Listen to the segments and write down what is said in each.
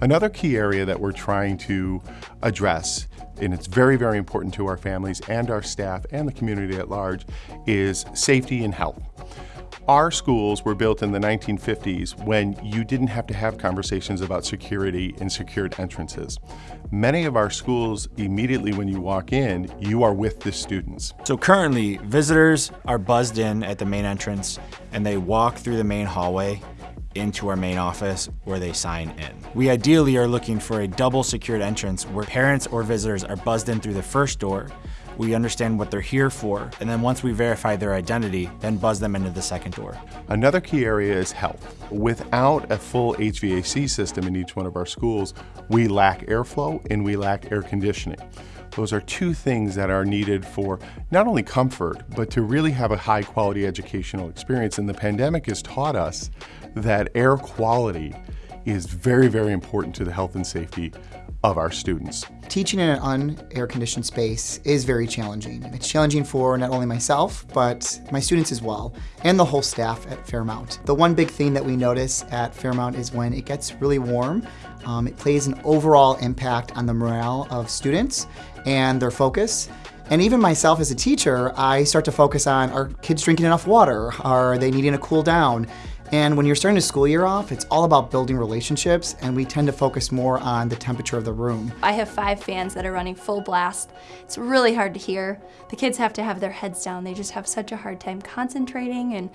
Another key area that we're trying to address, and it's very, very important to our families and our staff and the community at large, is safety and health. Our schools were built in the 1950s when you didn't have to have conversations about security and secured entrances. Many of our schools, immediately when you walk in, you are with the students. So currently, visitors are buzzed in at the main entrance and they walk through the main hallway into our main office where they sign in. We ideally are looking for a double secured entrance where parents or visitors are buzzed in through the first door we understand what they're here for, and then once we verify their identity, then buzz them into the second door. Another key area is health. Without a full HVAC system in each one of our schools, we lack airflow and we lack air conditioning. Those are two things that are needed for not only comfort, but to really have a high quality educational experience. And the pandemic has taught us that air quality is very, very important to the health and safety of our students. Teaching in an un-air conditioned space is very challenging. It's challenging for not only myself, but my students as well, and the whole staff at Fairmount. The one big thing that we notice at Fairmount is when it gets really warm, um, it plays an overall impact on the morale of students and their focus. And even myself as a teacher, I start to focus on, are kids drinking enough water? Are they needing to cool down? And when you're starting a school year off, it's all about building relationships and we tend to focus more on the temperature of the room. I have five fans that are running full blast. It's really hard to hear. The kids have to have their heads down. They just have such a hard time concentrating and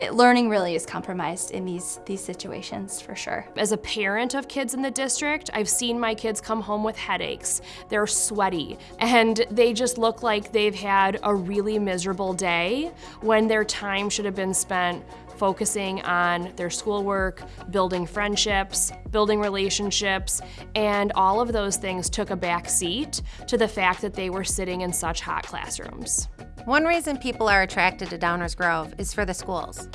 it, learning really is compromised in these, these situations for sure. As a parent of kids in the district, I've seen my kids come home with headaches. They're sweaty and they just look like they've had a really miserable day when their time should have been spent focusing on their schoolwork, building friendships, building relationships, and all of those things took a back seat to the fact that they were sitting in such hot classrooms. One reason people are attracted to Downers Grove is for the schools.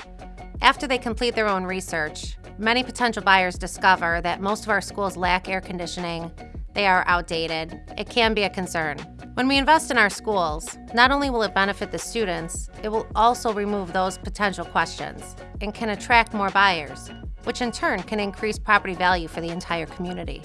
After they complete their own research, many potential buyers discover that most of our schools lack air conditioning, they are outdated. It can be a concern. When we invest in our schools, not only will it benefit the students, it will also remove those potential questions and can attract more buyers, which in turn can increase property value for the entire community.